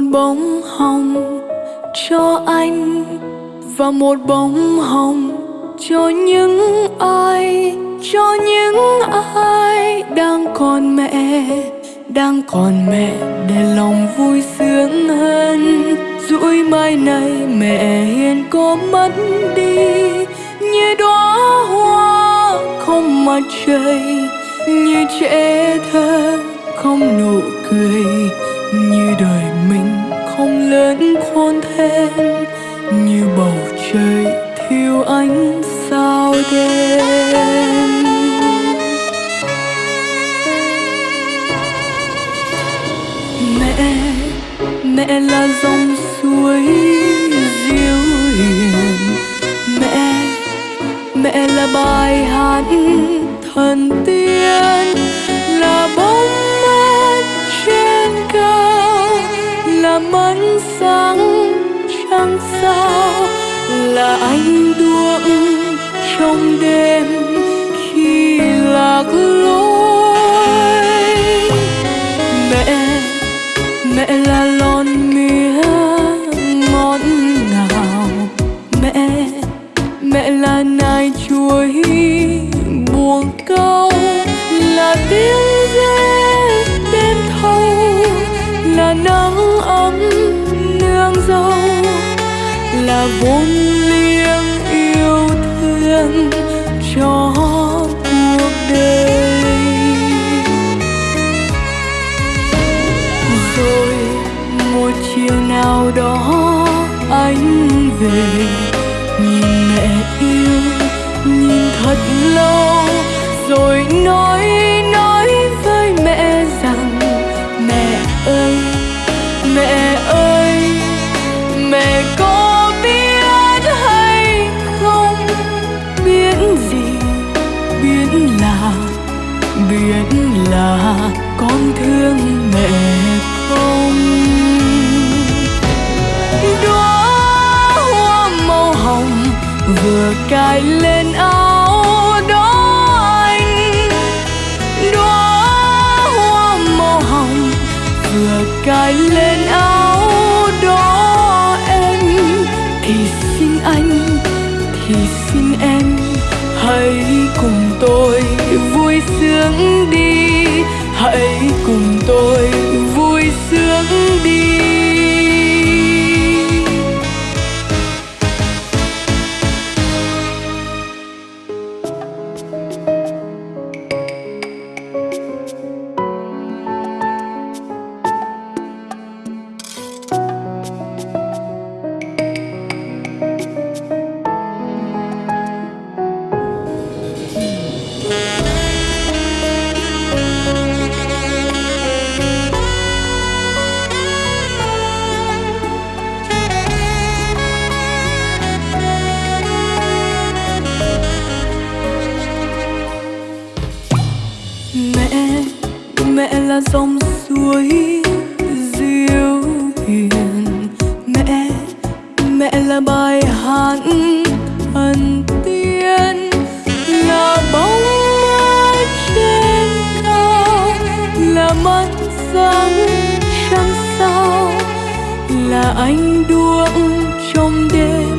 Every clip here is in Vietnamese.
một bông hồng cho anh và một bông hồng cho những ai, cho những ai đang còn mẹ, đang còn mẹ để lòng vui sướng hơn. Rủi mai này mẹ hiền có mất đi, như đóa hoa không mặt trời, như trẻ thơ không nụ thêm như bầu trời thiếu ánh sao đêm. Mẹ mẹ là dòng suối diêu hiền. Mẹ mẹ là bài hát thần tiên, là bóng mát trên cao, là mẫn sáng trăng sao là anh đuốc trong đêm khi lạc lối. Mẹ mẹ là lon mía ngọt ngào. Mẹ mẹ là nai chuối buồn câu. Là tiếng dê đêm thâu, là nắng ấm nương dâu là vốn liêng yêu thương cho cuộc đời. Rồi một chiều nào đó anh về, nhìn mẹ yêu, nhìn thật lâu. Vừa cài lên áo là dòng suối diêu hiền. Mẹ mẹ là bài hát thần tiên. Là bóng mát trên cao, là mắt sáng trăng sao. Là ánh đuốc trong đêm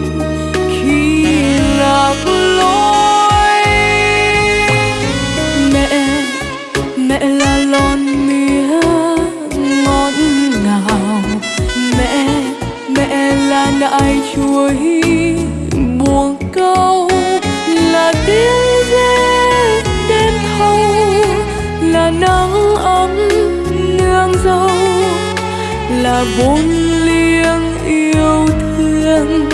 nại buồn câu là tiếng ve đêm thâu, là nắng ấm nương dâu, là vốn liêng yêu thương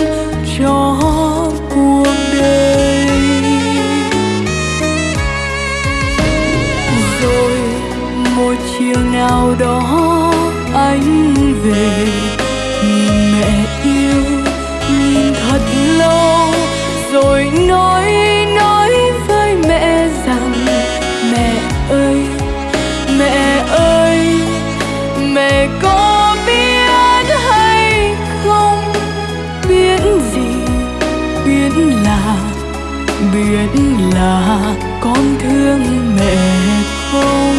cho biết là con thương mẹ không?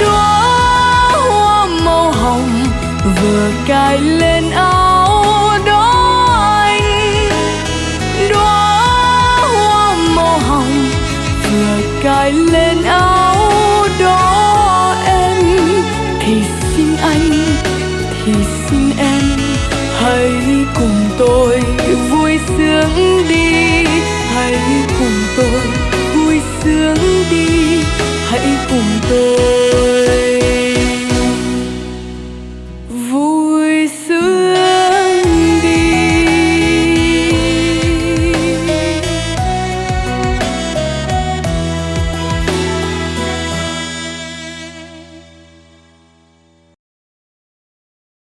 Đóa hoa màu hồng vừa cài lên áo đó anh. Đóa hoa màu hồng vừa cài lên áo đó em. Thì xin anh, thì xin em, hãy cùng tôi 心里。